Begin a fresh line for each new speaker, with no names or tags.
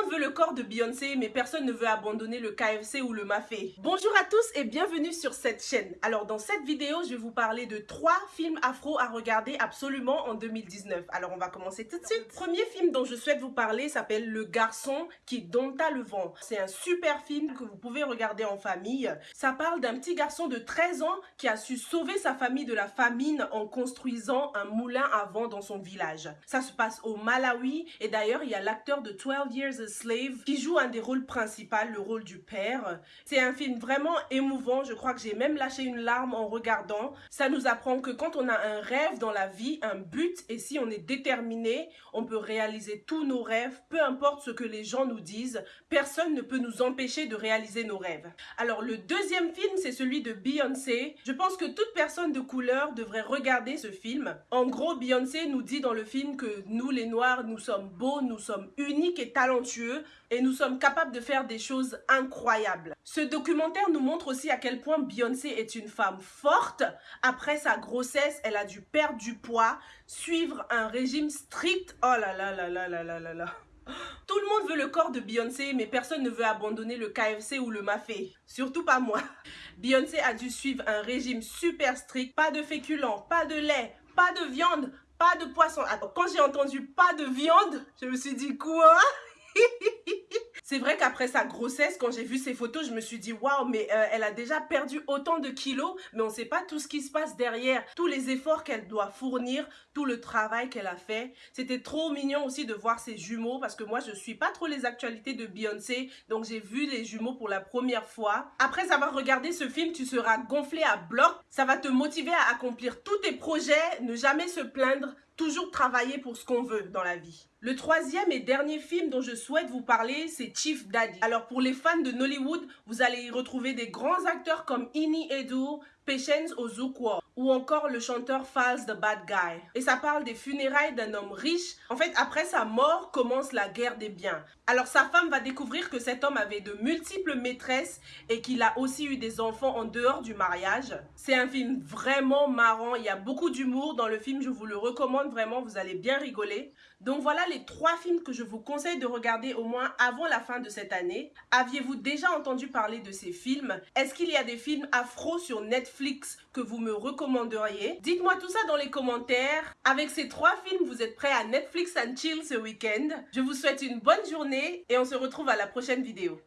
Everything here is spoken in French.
monde veut le corps de Beyoncé, mais personne ne veut abandonner le KFC ou le Mafé. Bonjour à tous et bienvenue sur cette chaîne. Alors dans cette vidéo, je vais vous parler de trois films afro à regarder absolument en 2019. Alors on va commencer tout de suite. Premier film dont je souhaite vous parler s'appelle Le garçon qui dompta le vent. C'est un super film que vous pouvez regarder en famille. Ça parle d'un petit garçon de 13 ans qui a su sauver sa famille de la famine en construisant un moulin à vent dans son village. Ça se passe au Malawi et d'ailleurs il y a l'acteur de 12 Years Slave qui joue un des rôles principaux, le rôle du père. C'est un film vraiment émouvant, je crois que j'ai même lâché une larme en regardant. Ça nous apprend que quand on a un rêve dans la vie, un but, et si on est déterminé, on peut réaliser tous nos rêves, peu importe ce que les gens nous disent, personne ne peut nous empêcher de réaliser nos rêves. Alors le deuxième film, c'est celui de Beyoncé. Je pense que toute personne de couleur devrait regarder ce film. En gros, Beyoncé nous dit dans le film que nous les noirs, nous sommes beaux, nous sommes uniques et talentueux et nous sommes capables de faire des choses incroyables. Ce documentaire nous montre aussi à quel point Beyoncé est une femme forte. Après sa grossesse, elle a dû perdre du poids, suivre un régime strict. Oh là là là là là là là là. Tout le monde veut le corps de Beyoncé, mais personne ne veut abandonner le KFC ou le Mafé. Surtout pas moi. Beyoncé a dû suivre un régime super strict. Pas de féculents, pas de lait, pas de viande, pas de poisson. Attends, quand j'ai entendu pas de viande, je me suis dit quoi? C'est vrai qu'après sa grossesse, quand j'ai vu ses photos, je me suis dit waouh, mais euh, elle a déjà perdu autant de kilos, mais on ne sait pas tout ce qui se passe derrière, tous les efforts qu'elle doit fournir, tout le travail qu'elle a fait. C'était trop mignon aussi de voir ses jumeaux parce que moi je suis pas trop les actualités de Beyoncé, donc j'ai vu les jumeaux pour la première fois. Après avoir regardé ce film, tu seras gonflé à bloc. Ça va te motiver à accomplir tous tes projets, ne jamais se plaindre, toujours travailler pour ce qu'on veut dans la vie. Le troisième et dernier film dont je souhaite vous parler, c'est Chief Daddy. Alors pour les fans de Nollywood, vous allez y retrouver des grands acteurs comme Ini Edo, Patience Ozukwo ou encore le chanteur Falz the Bad Guy. Et ça parle des funérailles d'un homme riche. En fait, après sa mort commence la guerre des biens. Alors sa femme va découvrir que cet homme avait de multiples maîtresses et qu'il a aussi eu des enfants en dehors du mariage. C'est un film vraiment marrant, il y a beaucoup d'humour dans le film, je vous le recommande vraiment, vous allez bien rigoler. Donc voilà les trois films que je vous conseille de regarder au moins avant la fin de cette année. Aviez-vous déjà entendu parler de ces films? Est-ce qu'il y a des films afro sur Que vous me recommanderiez Dites-moi tout ça dans les commentaires. Avec ces trois films, vous êtes prêts à Netflix and chill ce week-end. Je vous souhaite une bonne journée et on se retrouve à la prochaine vidéo.